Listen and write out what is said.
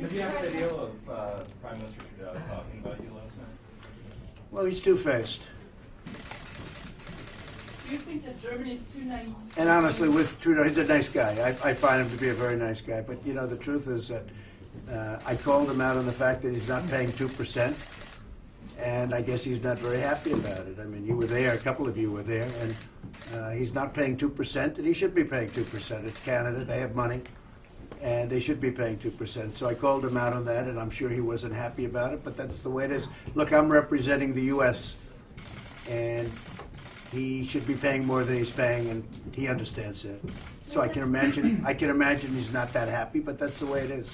Did you have video of uh, Prime Minister Trudeau talking about you last night? Well, he's two-faced. Do you think that Germany's too naive? And honestly, with Trudeau, he's a nice guy. I, I find him to be a very nice guy. But, you know, the truth is that uh, I called him out on the fact that he's not paying 2%. And I guess he's not very happy about it. I mean, you were there, a couple of you were there, and uh, he's not paying 2%, and he should be paying 2%. It's Canada, they have money, and they should be paying 2%. So I called him out on that, and I'm sure he wasn't happy about it, but that's the way it is. Look, I'm representing the U.S., and he should be paying more than he's paying, and he understands that. So I can imagine, I can imagine he's not that happy, but that's the way it is.